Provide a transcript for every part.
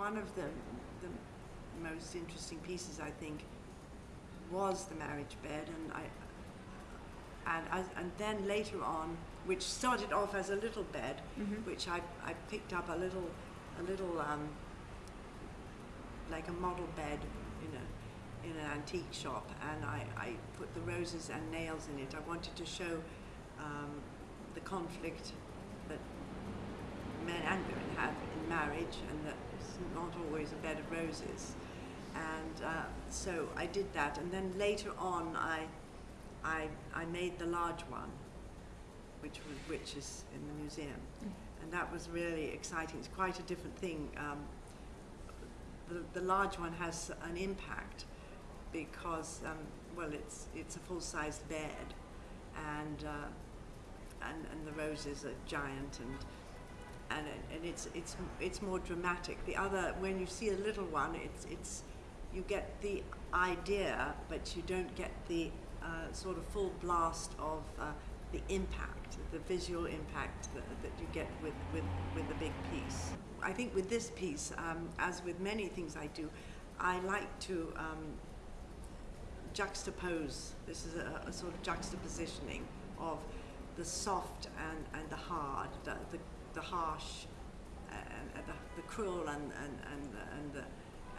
one of the, the most interesting pieces, I think, was the marriage bed, and I, and as, and then later on, which started off as a little bed, which I, I picked up a little, a little, um, like a model bed in a, in an antique shop, and I, I put the roses and nails in it. I wanted to show um, the conflict that men and women have in marriage, and that it's not always a bed of roses. And uh, so I did that, and then later on, I, I, I made the large one, which was which is in the museum, and that was really exciting. It's quite a different thing. Um, the, the large one has an impact because um, well, it's it's a full-sized bed, and uh, and and the roses are giant and and and it's it's it's more dramatic. The other, when you see a little one, it's it's you get the idea, but you don't get the uh, sort of full blast of uh, the impact, the visual impact that, that you get with, with, with the big piece. I think with this piece, um, as with many things I do, I like to um, juxtapose. This is a, a sort of juxtapositioning of the soft and, and the hard, the, the, the harsh, and, and the, the cruel and, and, and, and, the,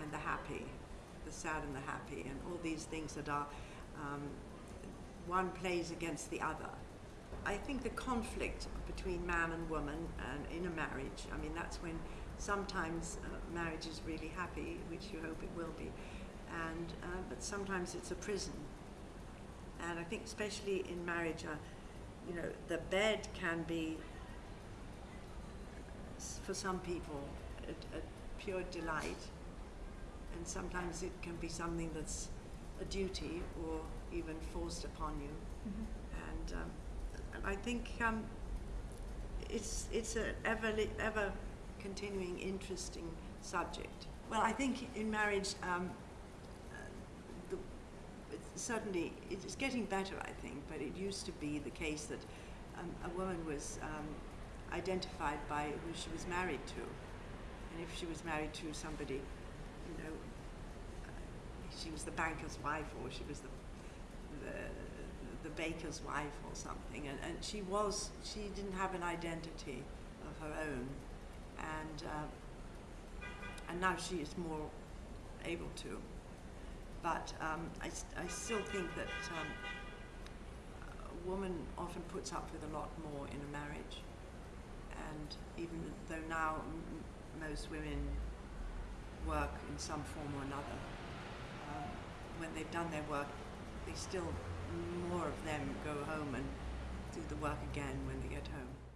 and the happy, the sad and the happy, and all these things that are, um, one plays against the other. I think the conflict between man and woman and in a marriage, I mean, that's when sometimes uh, marriage is really happy, which you hope it will be, and, uh, but sometimes it's a prison. And I think especially in marriage, uh, you know, the bed can be, for some people, a, a pure delight, and sometimes it can be something that's a duty or even forced upon you. And um, and I think um, it's it's a ever li- ever continuing interesting subject. Well, I think in marriage, um, uh, the, it's certainly it's getting better. I think, but it used to be the case that um, a woman was um, identified by who she was married to, and if she was married to somebody, you know, uh, she was the banker's wife or she was the the, the baker's wife or something. And, and she was she didn't have an identity of her own. And uh, and now she is more able to. But um, I, I still think that um, a woman often puts up with a lot more in a marriage and even though now most women work in some form or another um, when they've done their work, they still, more of them go home and do the work again when they get home.